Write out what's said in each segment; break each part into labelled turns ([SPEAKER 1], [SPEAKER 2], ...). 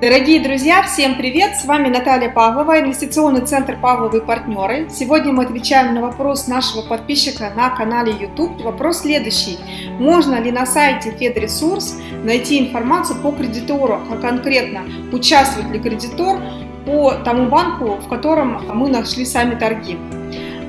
[SPEAKER 1] Дорогие друзья, всем привет! С вами Наталья Павлова, инвестиционный центр Павловы партнеры. Сегодня мы отвечаем на вопрос нашего подписчика на канале YouTube. Вопрос следующий. Можно ли на сайте FedResource найти информацию по кредитору, а конкретно участвует ли кредитор по тому банку, в котором мы нашли сами торги?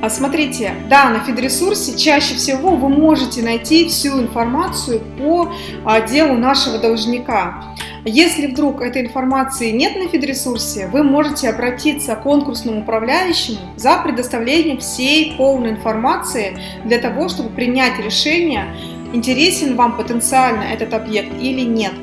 [SPEAKER 1] А смотрите, да, на фидресурсе чаще всего вы можете найти всю информацию по а, делу нашего должника. Если вдруг этой информации нет на фидресурсе, вы можете обратиться к конкурсному управляющему за предоставлением всей полной информации для того, чтобы принять решение, интересен вам потенциально этот объект или нет.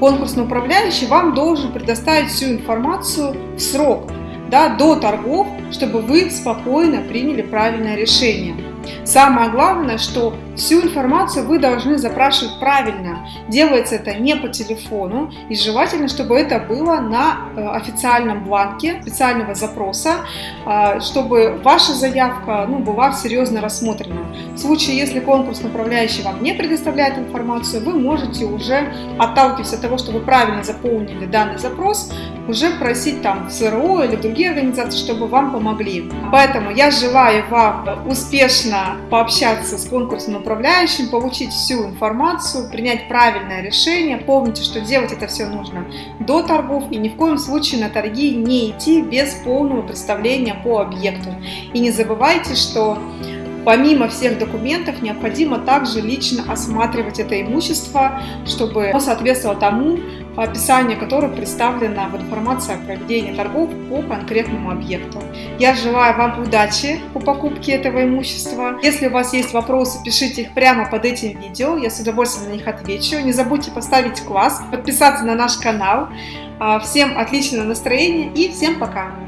[SPEAKER 1] Конкурсный управляющий вам должен предоставить всю информацию в срок, да, до торгов, чтобы вы спокойно приняли правильное решение. Самое главное, что всю информацию вы должны запрашивать правильно. Делается это не по телефону и желательно, чтобы это было на э, официальном бланке специального запроса, а, чтобы ваша заявка ну, была серьезно рассмотрена. В случае, если конкурсный управляющий вам не предоставляет информацию, вы можете уже, отталкиваясь от того, что вы правильно заполнили данный запрос, уже просить там СРО или другие организации, чтобы вам помогли. Поэтому я желаю вам успешно пообщаться с конкурсным управляющим, получить всю информацию, принять правильное решение. Помните, что делать это все нужно до торгов и ни в коем случае на торги не идти без полного представления по объекту. И не забывайте, что Помимо всех документов, необходимо также лично осматривать это имущество, чтобы оно соответствовало тому описанию, которое представлено в информации о проведении торгов по конкретному объекту. Я желаю вам удачи по покупке этого имущества. Если у вас есть вопросы, пишите их прямо под этим видео, я с удовольствием на них отвечу. Не забудьте поставить класс, подписаться на наш канал. А, всем отличного настроения и всем пока!